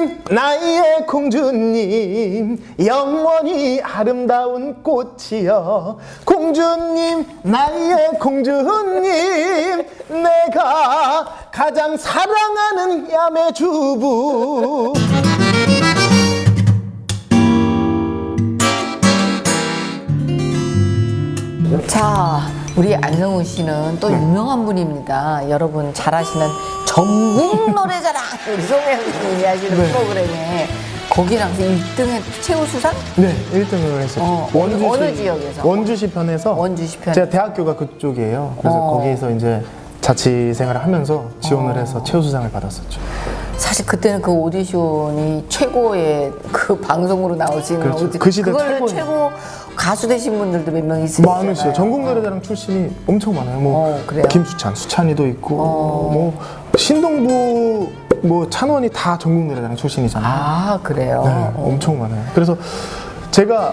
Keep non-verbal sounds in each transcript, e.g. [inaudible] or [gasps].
공주님 나의 공주님 영원히 아름다운 꽃이여. 공주님 나의 공주님 내가 가장 사랑하는 야매 주부. 자, 우리 안성우 씨는 또 유명한 분입니다. 여러분 잘 아시는 전국 [laughs] 노래자랑 우리 송혜선님이 하시는 네. 프로그램에 거기랑 1등에 최우 수상? 네 1등을 했었죠 어, 어느- 어느 지역에서? 원주시 편에서 원주시 편에. 제가 대학교가 그쪽이에요 그래서 어. 거기에서 이제 자취 생활을 하면서 지원을 어. 해서 최우 수상을 받았었죠 사실 그때는 그 오디션이 최고의 그 방송으로 나오시는 그렇죠. 그 시대 그걸로 최고 가수 되신 분들도 몇 명 있으시잖아요. 많으시죠 전국 노래자랑 출신이 엄청 많아요 뭐 어? 김수찬 수찬이도 있고 어. 뭐 신동부 뭐 찬원이 다 전국 노래자랑 출신이잖아요 아 그래요. 네, 어. 엄청 많아요. 그래서 제가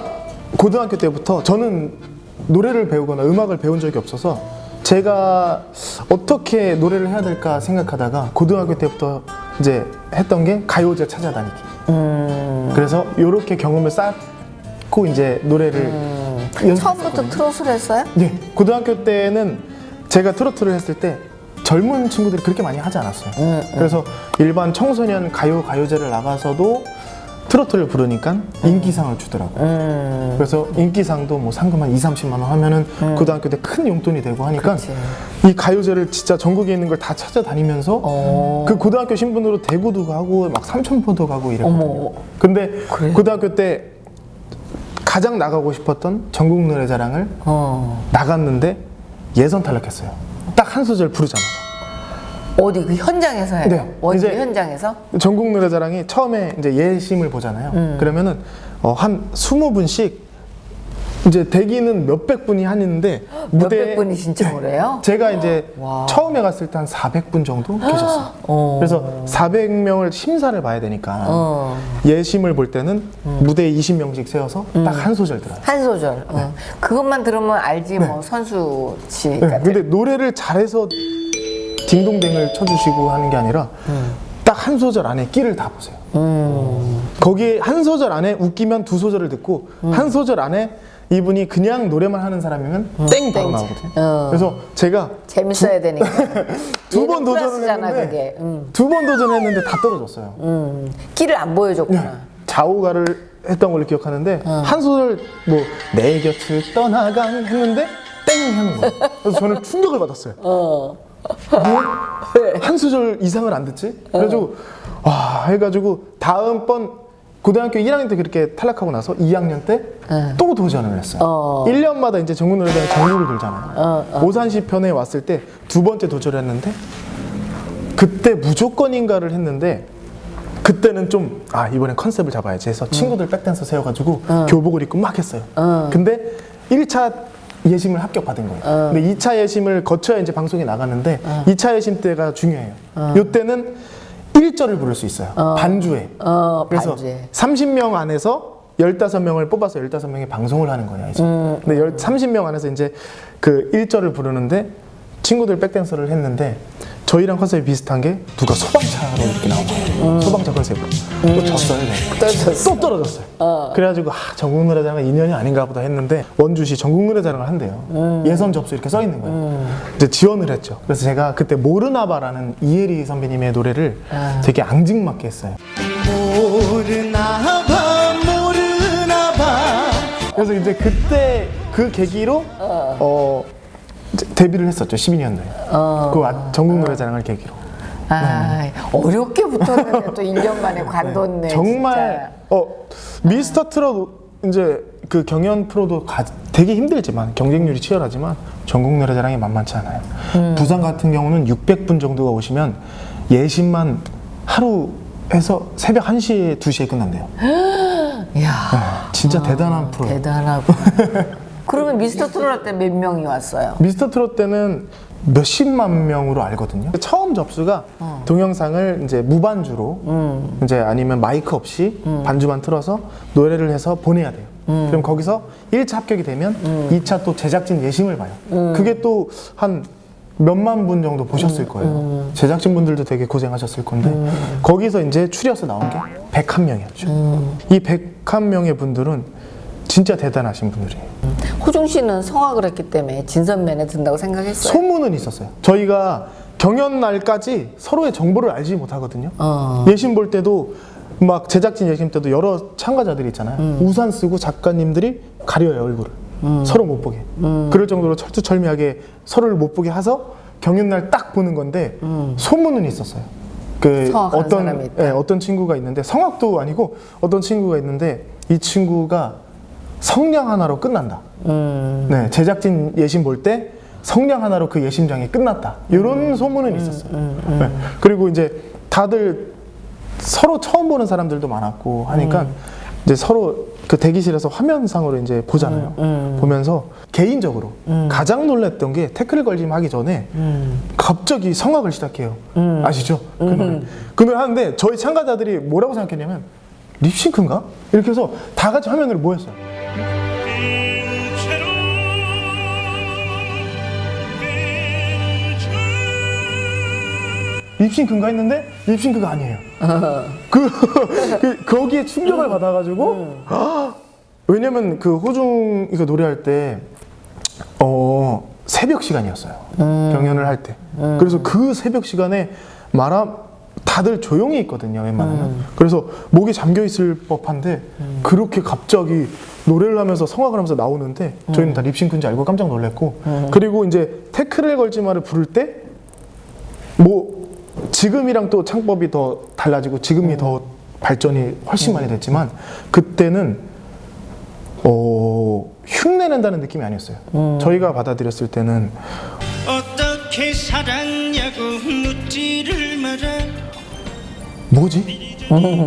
고등학교 때부터 저는 노래를 배우거나 음악을 배운 적이 없어서 제가 어떻게 노래를 해야 될까 생각하다가 고등학교 때부터 이제 했던 게 가요제 찾아다니기. 음. 그래서 이렇게 경험을 쌓 고 이제 노래를. 음. 처음부터 트롯을 했어요? 네, 고등학교 때는 제가 트로트를 했을 때 젊은 친구들이 그렇게 많이 하지 않았어요. 음, 그래서 일반 청소년 가요 가요제를 나가서도 트로트를 부르니까 인기상을 주더라고요. 음. 그래서 인기상도 뭐 상금 한 2, 30만 원 하면은 고등학교 때 큰 용돈이 되고 하니까 그치. 이 가요제를 진짜 전국에 있는 걸 다 찾아다니면서 어. 그 고등학교 신분으로 대구도 가고 막 삼천포도 가고 이랬거든요. 어머. 근데 그래? 고등학교 때 가장 나가고 싶었던 전국 노래 자랑을 어. 나갔는데 예선 탈락했어요. 딱 한 소절 부르자마자. 어디 그 현장에서 해요? 네, 이제- 현장에서? 전국 노래자랑이 처음에 이제 예심을 보잖아요. 음. 그러면은 어, 한 20분씩 이제 대기는 몇백 분이 하는데 [gasps] 몇백 분이 신청을 해요? 제가 이제 [gasps] 와. 처음에 갔을 때 한 400분 정도 [gasps] 계셨어요. 어. 그래서 400명을 심사를 봐야 되니까 어. 예심을 볼 때는 무대에 20명씩 세워서 음. 딱한 소절 들어요. 한 소절. 어. 그것만 들으면 알지 뭐 선수 씨 네. 근데 노래를 잘해서 딩동댕을 쳐주시고 하는 게 아니라 딱한 소절 안에 끼를 다 보세요. 음. 거기에 한 소절 안에 웃기면 두 소절을 듣고 한 소절 안에 이분이 그냥 노래만 하는 사람이면 땡 바로 땡. 나오거든요. 어. 그래서 제가 재밌어야 되니까. [laughs] 두번 얘는 도전을 플러스잖아, 했는데. 음. 두번 도전했는데 다 떨어졌어요. 음. 끼를 안 보여줬구나. 좌우가를 했던 걸로 기억하는데 한 소절 뭐 내 곁을 떠나간 했는데 땡 하는 거예요. 그래서 저는 충격을 받았어요. 어. 한 소절 이상을 안 듣지? 그래가지고 와 해가지고 다음번 고등학교 1학년 때 그렇게 탈락하고 나서 2학년 때 또 도전을 했어요. 어. 1년마다 이제 전국 노래자랑 전국을 돌잖아요. 어, 오산시 편에 왔을 때 두 번째 도전을 했는데 그때 무조건인가를 했는데 그때는 좀 아 이번엔 컨셉을 잡아야지 해서 친구들 백댄서 세워가지고 교복을 입고 막 했어요. 근데 1차 예심을 합격받은 거예요. 근데 2차 예심을 거쳐야 이제 방송에 나갔는데 2차 예심 때가 중요해요. 이때는 1절을 부를 수 있어요. 반주에. 어, 그래서 반주에. 30명 안에서 15명을 뽑아서 15명이 방송을 하는 거예요. 이제. 음. 근데 열- 30명 안에서 이제 그 1절을 부르는데 친구들 백댄서를 했는데 저희랑 컨셉이 비슷한 게 누가 소방차로 이렇게 나온 거예요. 소방차 컨셉으로. 또 졌어요. 네. 음. 또 졌어. 또 떨어졌어요. 그래가지고 아, 전국 노래자랑 인연이 아닌가 보다 했는데 원주시 전국 노래자랑을 한대요. 음. 예선 접수 이렇게 써 있는 거예요. 이제 지원을 했죠. 그래서 제가 그때 모르나봐라는 이혜리 선배님의 노래를 아. 되게 앙증맞게 했어요. 모르나봐 모르나봐. 그래서 이제 그때 그 계기로 어, 이제 데뷔를 했었죠. 12년도에. 어. 그 아- 전국 노래자랑을 계기로. 아, 어렵게 붙었는데 [laughs] 또 1년 만에 관뒀네. 정말 어 미스터 트롯 이제 그 경연 프로도 가- 되게 힘들지만 경쟁률이 치열하지만 전국 노래자랑이 만만치 않아요. 음. 부산 같은 경우는 600분 정도가 오시면 예심만 하루 해서 새벽 1시에 2시에 끝난대요. [gasps] 진짜. 이야, 진짜 대단한 프로. 대단하고. [laughs] 그러면 미스터 트롯 할때몇 명이 왔어요? 미스터 트롯 때는 몇십만 명으로 알거든요. 처음 접수가 어. 동영상을 이제 무반주로 음. 이제 아니면 마이크 없이 반주만 틀어서 노래를 해서 보내야 돼요. 음. 그럼 거기서 1차 합격이 되면 이 2차 또 제작진 예심을 봐요. 그게 또 한 몇만 분 정도 보셨을 거예요. 제작진분들도 되게 고생하셨을 건데 거기서 이제 추려서 나온 게 101명이었죠. 이 101명의 분들은 진짜 대단하신 분들이에요. 호중 씨는 성악을 했기 때문에 진선면에 든다고 생각했어요. 소문은 있었어요. 저희가 경연 날까지 서로의 정보를 알지 못하거든요. 어. 예심 볼 때도 막 제작진 예심 때도 여러 참가자들이 있잖아요. 음. 우산 쓰고 작가님들이 가려요 얼굴을 서로 못 보게. 음. 그럴 정도로 철두철미하게 서로를 못 보게 해서 경연 날 딱 보는 건데 소문은 있었어요. 그 음. 어떤. 예, 어떤 친구가 있는데 성악도 아니고 어떤 친구가 있는데 이 친구가 성냥 하나로 끝난다. 음. 네, 제작진 예심 볼 때 성냥 하나로 그 예심장이 끝났다. 이런 소문은 있었어요. 네. 그리고 이제 다들 서로 처음 보는 사람들도 많았고 하니까 이제 서로 그 대기실에서 화면상으로 이제 보잖아요. 보면서 개인적으로 가장 놀랐던 게 태클 걸림 하기 전에 갑자기 성악을 시작해요. 아시죠? 그 노래. 그 노래 하는데 저희 참가자들이 뭐라고 생각했냐면 립싱크인가? 이렇게 해서 다 같이 화면으로 모였어요. 립싱크인가 했는데 립싱크가 아니에요. [laughs] 그, 그 거기에 충격을 받아가지고 아, 왜냐면 그 호중 이거 노래할 때 어, 새벽 시간이었어요. 경연을 할 때. 그래서 그 새벽 시간에 말아 다들 조용히 있거든요. 웬만하면. 그래서 목이 잠겨 있을 법한데 그렇게 갑자기 노래를 하면서 성악을 하면서 나오는데 저희는 다 립싱크인지 알고 깜짝 놀랐고 그리고 이제 태클을 걸지 마를 부를 때 뭐 지금이랑 또 창법이 더 달라지고 지금이 더 발전이 훨씬 많이 됐지만 그때는 어 흉내낸다는 느낌이 아니었어요. 저희가 받아들였을 때는 어떻게 살았냐고 묻지를 마라 뭐지?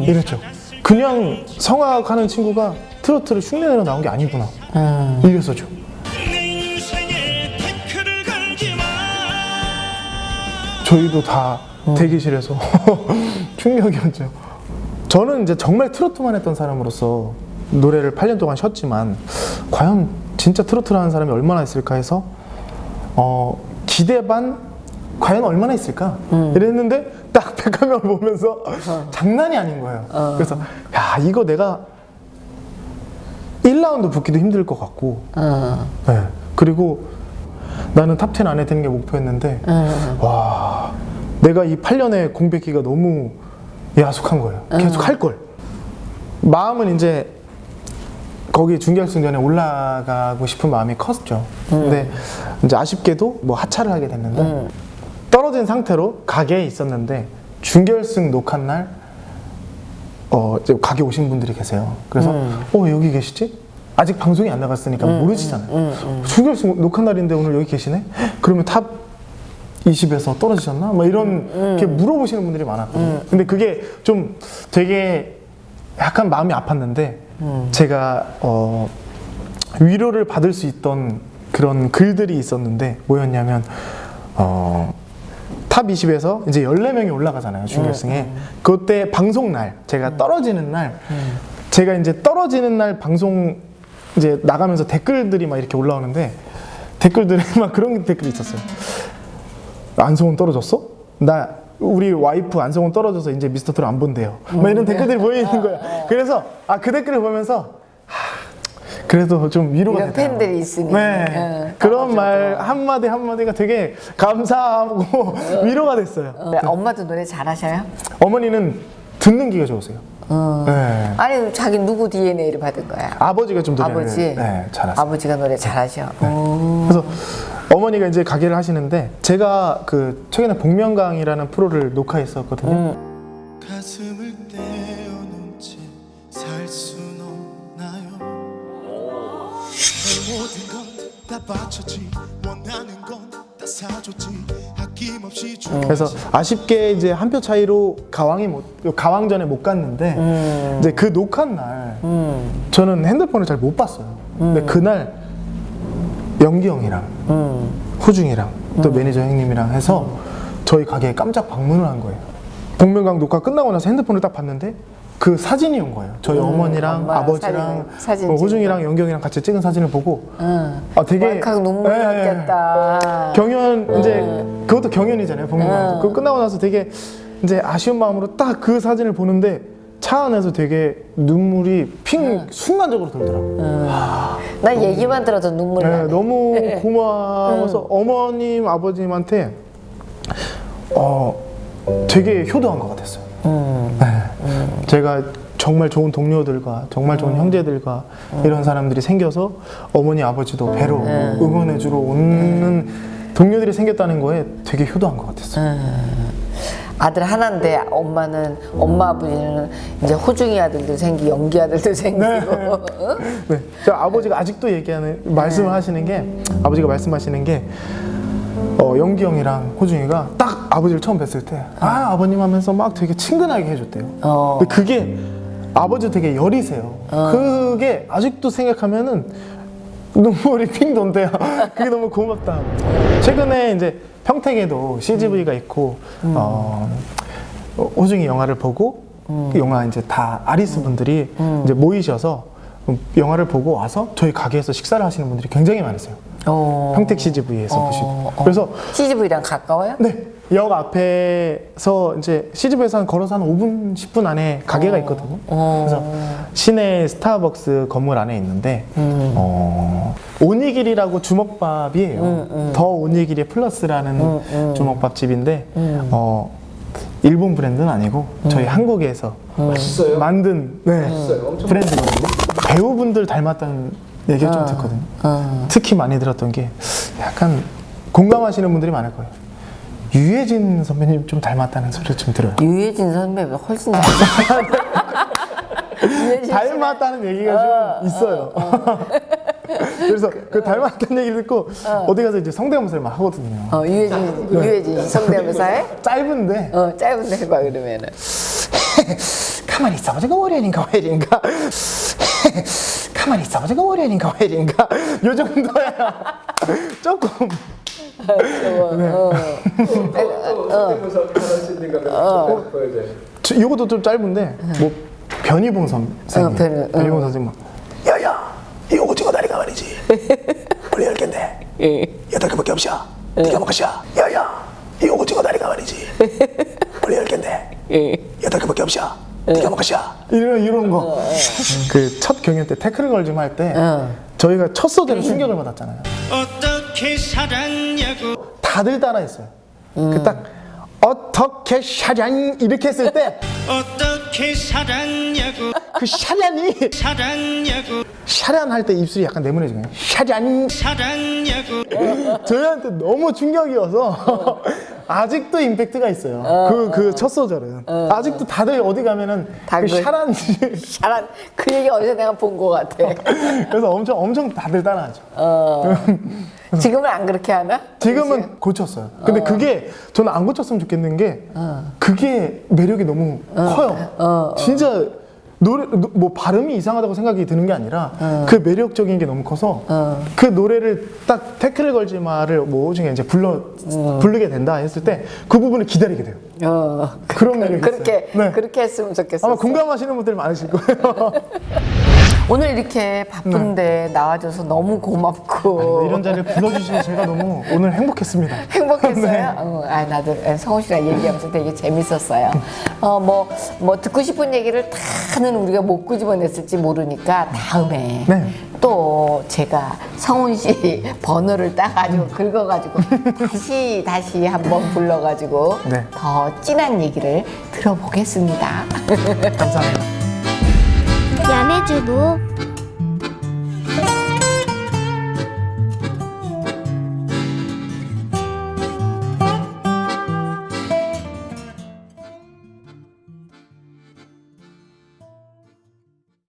이랬죠. 그냥 성악하는 친구가 트로트를 흉내내러 나온 게 아니구나. 이랬었죠. 걸지 마 저희도 다 대기실에서 [laughs] 충격이었죠. 저는 이제 정말 트로트만 했던 사람으로서 노래를 8년 동안 쉬었지만 과연 진짜 트로트를 하는 사람이 얼마나 있을까 해서 어, 기대 반 과연 얼마나 있을까 이랬는데 딱 [laughs] 백화점을 보면서 장난이 아닌 거예요. 그래서 야 이거 내가 1라운드 붙기도 힘들 것 같고 어. 네. 그리고 나는 top 10 안에 드는 게 목표였는데 와 내가 이 8년의 공백기가 너무 야속한 거예요. 계속 할 걸. 마음은 이제 거기 준결승전에 올라가고 싶은 마음이 컸죠. 근데 이제 아쉽게도 뭐 하차를 하게 됐는데 떨어진 상태로 가게에 있었는데 준결승 녹화 날 어, 이제 가게 오신 분들이 계세요. 그래서 어 여기 계시지? 아직 방송이 안 나갔으니까 모르시잖아요. 준결승 녹화 날인데 오늘 여기 계시네? 그러면 top 20에서 떨어지셨나? 막 이런 이렇게 물어보시는 분들이 많았거든요. 근데 그게 좀 되게 약간 마음이 아팠는데 제가 어, 위로를 받을 수 있던 그런 글들이 있었는데 뭐였냐면 어, top 20에서 이제 14명이 올라가잖아요, 준결승에. 그때 방송 날, 제가 떨어지는 날, 제가 이제 떨어지는 날 방송 이제 나가면서 댓글들이 막 이렇게 올라오는데 댓글들에 [laughs] 막 그런 댓글이 있었어요. 안성훈 떨어졌어? 나 우리 와이프 안성훈 떨어져서 이제 미스터 트롯 안 본대요. 막 이런 댓글들이 보이는 거야. 그래서 아 그 댓글을 보면서 하, 그래도 좀 위로가 되더라고요. 팬들이 있으니. 네. 응, 그런 말 한마디 한마디가 되게 감사하고 [laughs] 위로가 됐어요. 어, 엄마도 노래 잘하셔요? 어머니는 듣는 귀가 좋으세요. 네. 아니 자기 누구 DNA를 받은 거야? 아버지가 좀 노래를 아버지. 네, 잘하세요. 아버지가 노래 잘하셔. 어. 그래서 어머니가 이제 가게를 하시는데 제가 그 최근에 복면가왕이라는 프로를 녹화했었거든요. 가슴을 떼어놓은 채살 순 없나요? 내 모든 건다 바쳤지. 원하는 건다 사줬지. 아낌없이 주 그래서 아쉽게 이제 한 표 차이로 가왕이 못 가왕전에 못 갔는데 이제 그 녹화 날 저는 핸드폰을 잘 못 봤어요. 근데 그날 영기 형이랑 호중이랑 또 매니저 형님이랑 해서 저희 가게에 깜짝 방문을 한 거예요. 복면가왕 녹화 끝나고 나서 핸드폰을 딱 봤는데 그 사진이 온 거예요. 저희 어머니랑 음, 엄마랑 아버지랑 사진 어, 찍은 호중이랑 영경이랑 같이 찍은 사진을 보고 응. 아 되게 왈칵 눈물 예, 예, 예. 났겠다. 경연 이제 그것도 경연이잖아요. 복무관도. 음. 그거 끝나고 나서 되게 이제 아쉬운 마음으로 딱 그 사진을 보는데 차 안에서 되게 눈물이 핑 음. 순간적으로 돌더라고요. 나 얘기만 들어도 눈물이 네. 너무 [laughs] 음. 고마워서 어머님 아버님한테 어 되게 효도한 것 같았어요. 음. 네. 제가 정말 좋은 동료들과 정말 좋은 음. 형제들과 이런 사람들이 생겨서 어머니 아버지도 배로 음. 응원해주러 오는 동료들이 생겼다는 거에 되게 효도한 것 같았어요. 음. 아들 하나인데 엄마는 엄마 아버지는 이제 호중이 아들도 생기 연기 아들도 생기고 어? [laughs] 네, 저 아버지가 아직도 얘기하는 말씀을 하시는 게 아버지가 말씀하시는 게 어, 영기 형이랑 호중이가 딱 아버지를 처음 뵀을 때 아 아버님 하면서 막 되게 친근하게 해줬대요. 어. 근데 그게 아버지 되게 여리세요. 그게 아직도 생각하면은 눈물이 핑 돈대요. [laughs] 그게 너무 고맙다. 최근에 이제 평택에도 CGV가 있고 어, 호중이 영화를 보고 그 영화 이제 다 아리스 분들이 이제 모이셔서 영화를 보고 와서 저희 가게에서 식사를 하시는 분들이 굉장히 많으세요. 어. 평택 CGV에서 어, 보시고 어. 그래서 CGV랑 가까워요? 네. 역 앞에서 이제 CGV에서 한 걸어서 한 5분, 10분 안에 가게가 있거든요. 어. 그래서 시내 스타벅스 건물 안에 있는데, 음. 어, 오니길이라고 주먹밥이에요. 음, 더 오니길이 플러스라는 주먹밥 집인데, 음. 어, 일본 브랜드는 아니고 저희 한국에서 만든 네, 브랜드거든요. 배우분들 닮았다는 얘기를 좀 듣거든요. 어. 특히 많이 들었던 게 약간 공감하시는 분들이 많을 거예요. 유해진 선배님 좀 닮았다는 소리를 좀 들어요. 유해진 선배가 훨씬 잘 [laughs] 유해진 씨- 닮았다는 얘기가 좀 있어요. [laughs] 그래서 그 닮았다는 얘기를 듣고 어. 디 가서 이제 성대모사를 막 하거든요. 어, 유해진 유해진 성대모사 해? 짧은데 어 짧은데 해봐 그러면은 [laughs] 가만히 있어봐 저거 월요일인가 화요일인가 가만히 있어봐 저거 월요일인가 화요일인가? [laughs] 요 정도야 [laughs] 조금. 어. 저- 이것도 좀 짧은데 뭐 변희봉 선생님. 어, 변희- 변희봉 선생님 막 야야 이 오징어 다리가 말이지. 원래 열 개인데. 예. 여덟 개밖에 없어 네가 먹으셔 야야 이 오징어 다리가 말이지. 원래 열 개인데. 예. 여덟 개밖에 없어 네가 먹으셔 이런 이런 거 그 첫 경연 때 태클 걸좀 할때 어. 저희가 첫 소재로 충격을 받았잖아요. 어떻게 살았냐고. 다들 따라했어요. 그딱 어떻게 샤잔? 이렇게 했을 때 어떻게 살았냐고. 그 샤잔이 살았냐고. 샤잔 할때 입술이 약간 네모내지거든요 샤잔 살았냐고. 저희한테 너무 충격이어서 아직도 임팩트가 있어요. 그 그 첫 소절은. 아직도 다들 어디 가면은 그. 샤란 [laughs] 잘한 그 얘기 어디서 내가 본 것 같아. [laughs] 그래서 엄청 엄청 다들 따라하죠. [laughs] 지금은 안 그렇게 하나? 지금은 고쳤어요. 근데 그게 저는 안 고쳤으면 좋겠는 게 그게 매력이 너무 커요. 진짜 노래 노- 뭐 발음이 이상하다고 생각이 드는 게 아니라 그 매력적인 게 너무 커서 그 노래를 딱 태클을 걸지 마를 뭐 중에 이제 불러 부르게 된다 했을 때 그 부분을 기다리게 돼요. 어 그런 매력이 그렇게 있어요. 네. 그렇게 했으면 좋겠어 아마 공감하시는 분들 많으실 거예요. [laughs] 오늘 이렇게 바쁜데 나와줘서 너무 고맙고 이런 자리를 불러주시면 제가 너무 오늘 행복했습니다. [laughs] 행복했어요. 네. 어, 아 나도 성훈 씨랑 얘기하면서 되게 재밌었어요. 어뭐뭐 뭐 듣고 싶은 얘기를 다는 우리가 못 끄집어냈을지 모르니까 다음에 네. 또 제가 성훈 씨 [laughs] 번호를 따가지고 긁어가지고 다시 다시 한번 불러가지고 네. 더 진한 얘기를 들어보겠습니다. [laughs] 감사합니다. 야매주부